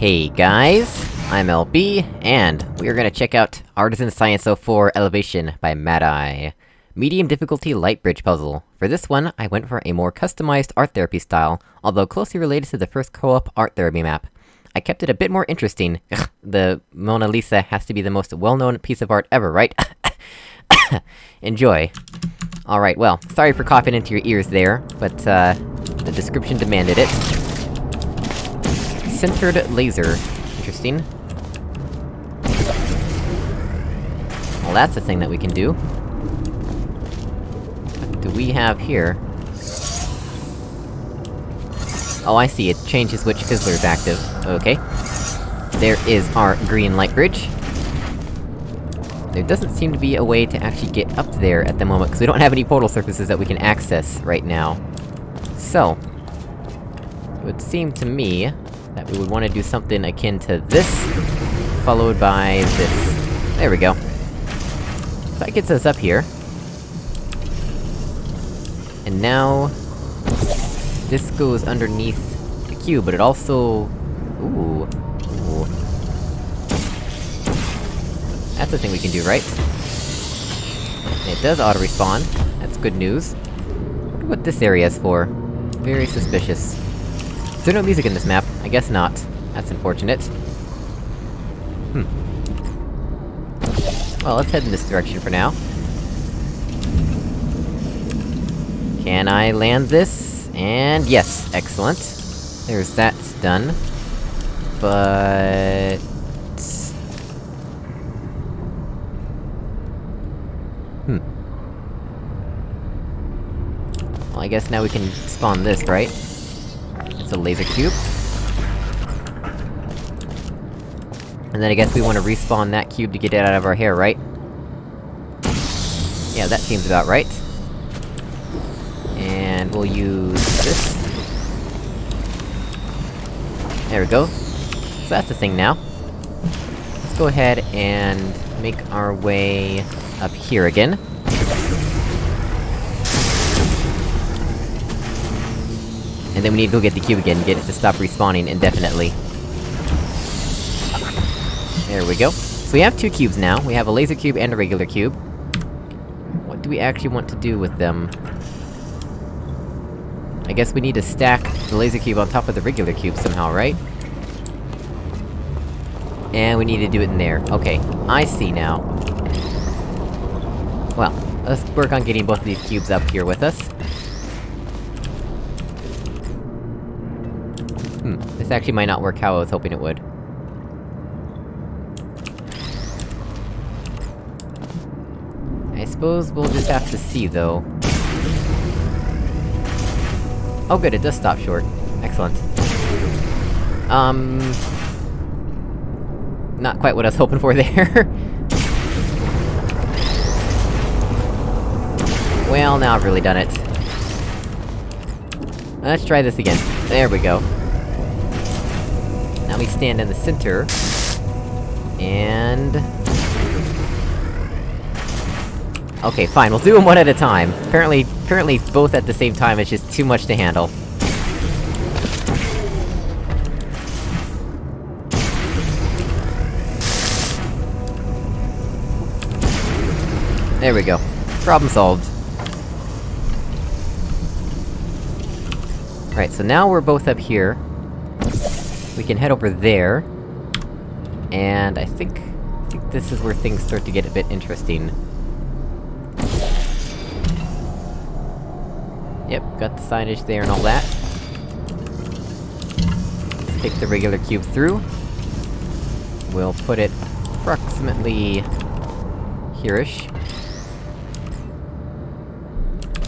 Hey guys, I'm LB, and we are gonna check out Artisan Science 04 Elevation by Mad Eye. Medium difficulty light bridge puzzle. For this one, I went for a more customized art therapy style, although closely related to the first co-op art therapy map. I kept it a bit more interesting. the Mona Lisa has to be the most well-known piece of art ever, right? Enjoy. Alright, well, sorry for coughing into your ears there, but, uh, the description demanded it. Centered laser. Interesting. Well, that's a thing that we can do. What do we have here? Oh, I see, it changes which fizzler is active. Okay. There is our green light bridge. There doesn't seem to be a way to actually get up there at the moment, because we don't have any portal surfaces that we can access right now. So... It would seem to me that we would want to do something akin to this, followed by this. There we go. So that gets us up here. And now... This goes underneath the cube, but it also... Ooh... Ooh... That's a thing we can do, right? It does auto-respawn. That's good news. what this area is for. Very suspicious. Is there no music in this map? I guess not. That's unfortunate. Hmm. Well, let's head in this direction for now. Can I land this? And yes, excellent. There's that done. But... Hmm. Well, I guess now we can spawn this, right? A laser cube. And then I guess we want to respawn that cube to get it out of our hair, right? Yeah, that seems about right. And we'll use this. There we go. So that's the thing now. Let's go ahead and make our way up here again. And then we need to go get the cube again, get it to stop respawning indefinitely. There we go. So we have two cubes now, we have a laser cube and a regular cube. What do we actually want to do with them? I guess we need to stack the laser cube on top of the regular cube somehow, right? And we need to do it in there. Okay, I see now. Well, let's work on getting both of these cubes up here with us. This actually might not work how I was hoping it would. I suppose we'll just have to see, though. Oh good, it does stop short. Excellent. Um... Not quite what I was hoping for there. well, now I've really done it. Let's try this again. There we go. We stand in the center... And... Okay, fine, we'll do them one at a time. Apparently, apparently both at the same time is just too much to handle. There we go. Problem solved. Right, so now we're both up here. We can head over there. And I think... I think this is where things start to get a bit interesting. Yep, got the signage there and all that. Let's take the regular cube through. We'll put it approximately... here-ish.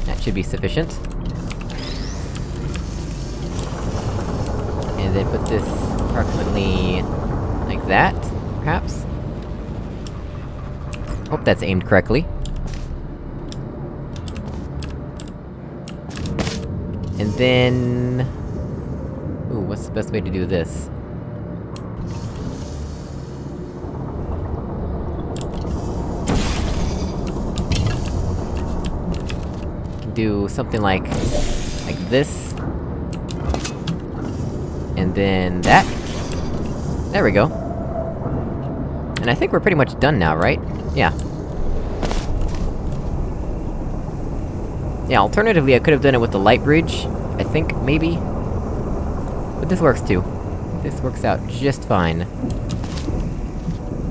That should be sufficient. Then put this approximately... like that, perhaps? Hope that's aimed correctly. And then... Ooh, what's the best way to do this? Do something like... like this. And then that. There we go. And I think we're pretty much done now, right? Yeah. Yeah, alternatively I could've done it with the light bridge, I think, maybe? But this works too. This works out just fine.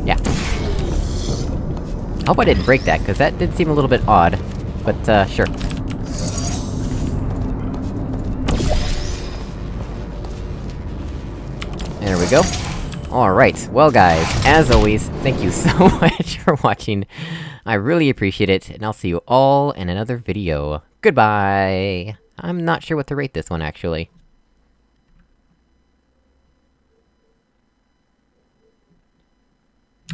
Yeah. I hope I didn't break that, cause that did seem a little bit odd. But, uh, sure. There we go. Alright, well guys, as always, thank you so much for watching. I really appreciate it, and I'll see you all in another video. Goodbye! I'm not sure what to rate this one, actually.